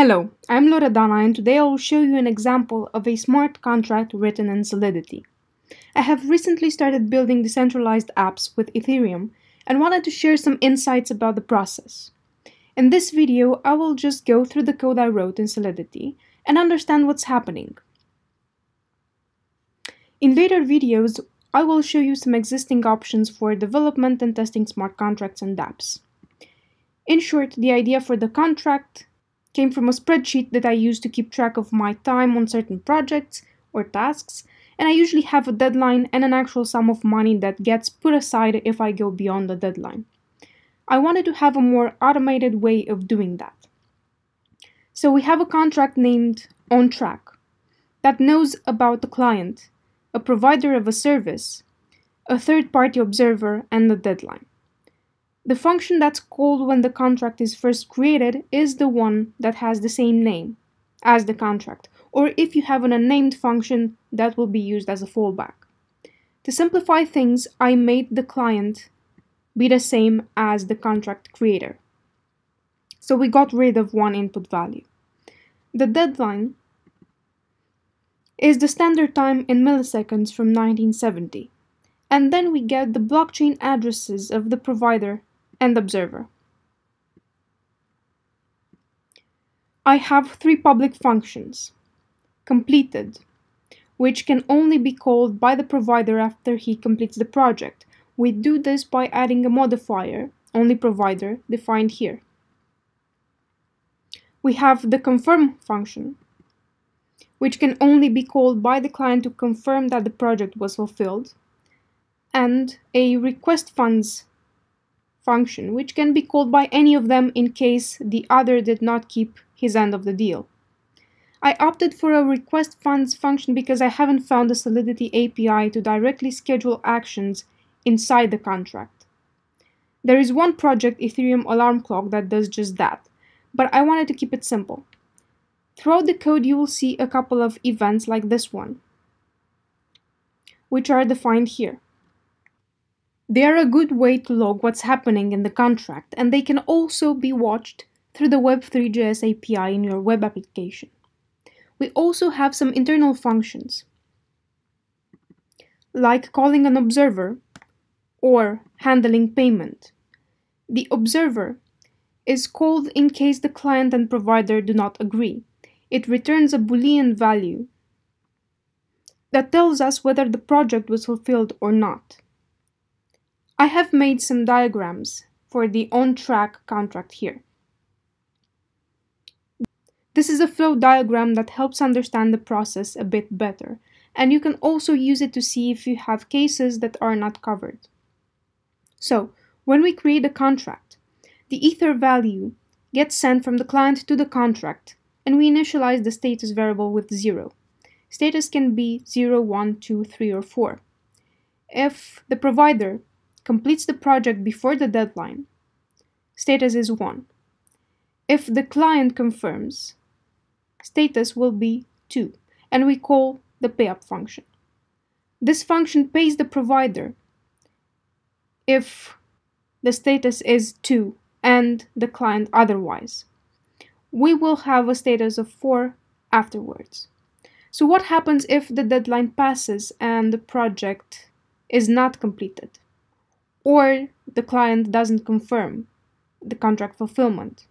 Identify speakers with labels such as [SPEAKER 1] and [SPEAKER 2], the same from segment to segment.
[SPEAKER 1] Hello, I'm Loredana and today I will show you an example of a smart contract written in Solidity. I have recently started building decentralized apps with Ethereum and wanted to share some insights about the process. In this video, I will just go through the code I wrote in Solidity and understand what's happening. In later videos, I will show you some existing options for development and testing smart contracts and dApps. In short, the idea for the contract came from a spreadsheet that I use to keep track of my time on certain projects or tasks, and I usually have a deadline and an actual sum of money that gets put aside if I go beyond the deadline. I wanted to have a more automated way of doing that. So we have a contract named OnTrack that knows about the client, a provider of a service, a third-party observer, and the deadline. The function that's called when the contract is first created is the one that has the same name as the contract, or if you have an unnamed function, that will be used as a fallback. To simplify things, I made the client be the same as the contract creator. So we got rid of one input value. The deadline is the standard time in milliseconds from 1970. And then we get the blockchain addresses of the provider and observer. I have three public functions. Completed, which can only be called by the provider after he completes the project. We do this by adding a modifier, only provider, defined here. We have the confirm function, which can only be called by the client to confirm that the project was fulfilled, and a request funds function, which can be called by any of them in case the other did not keep his end of the deal. I opted for a request funds function because I haven't found a Solidity API to directly schedule actions inside the contract. There is one project, Ethereum Alarm Clock, that does just that, but I wanted to keep it simple. Throughout the code, you will see a couple of events like this one, which are defined here. They are a good way to log what's happening in the contract, and they can also be watched through the Web3.js API in your web application. We also have some internal functions, like calling an observer or handling payment. The observer is called in case the client and provider do not agree. It returns a boolean value that tells us whether the project was fulfilled or not. I have made some diagrams for the on-track contract here. This is a flow diagram that helps understand the process a bit better, and you can also use it to see if you have cases that are not covered. So, when we create a contract, the ether value gets sent from the client to the contract, and we initialize the status variable with 0. Status can be 0, 1, 2, 3, or 4. If the provider completes the project before the deadline, status is 1. If the client confirms, status will be 2, and we call the payup function. This function pays the provider if the status is 2 and the client otherwise. We will have a status of 4 afterwards. So what happens if the deadline passes and the project is not completed? Or the client doesn't confirm the contract fulfillment.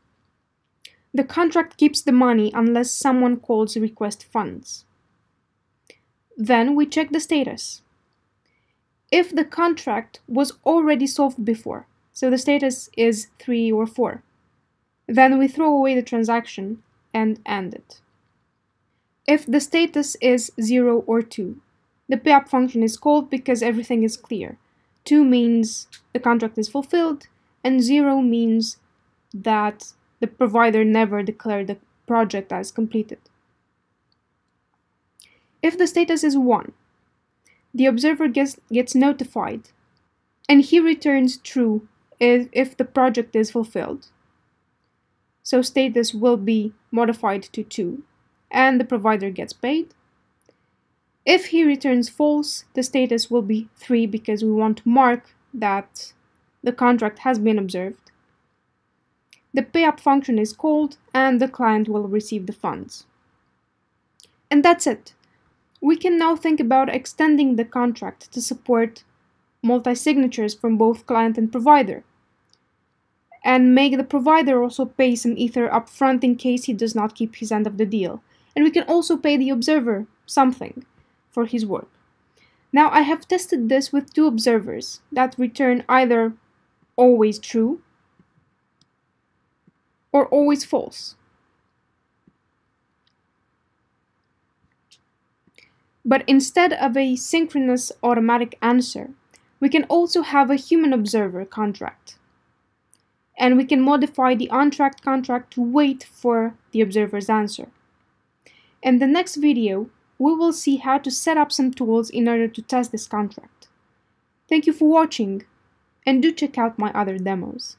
[SPEAKER 1] The contract keeps the money unless someone calls request funds. Then we check the status. If the contract was already solved before, so the status is 3 or 4, then we throw away the transaction and end it. If the status is 0 or 2, the payup function is called because everything is clear 2 means the contract is fulfilled, and 0 means that the provider never declared the project as completed. If the status is 1, the observer gets, gets notified, and he returns true if, if the project is fulfilled. So status will be modified to 2, and the provider gets paid. If he returns false, the status will be 3 because we want to mark that the contract has been observed. the payup function is called and the client will receive the funds. And that's it. We can now think about extending the contract to support multi-signatures from both client and provider and make the provider also pay some ether upfront in case he does not keep his end of the deal. And we can also pay the observer something for his work. Now I have tested this with two observers that return either always true or always false. But instead of a synchronous automatic answer, we can also have a human observer contract. And we can modify the on-track contract to wait for the observer's answer. In the next video, we will see how to set up some tools in order to test this contract. Thank you for watching, and do check out my other demos.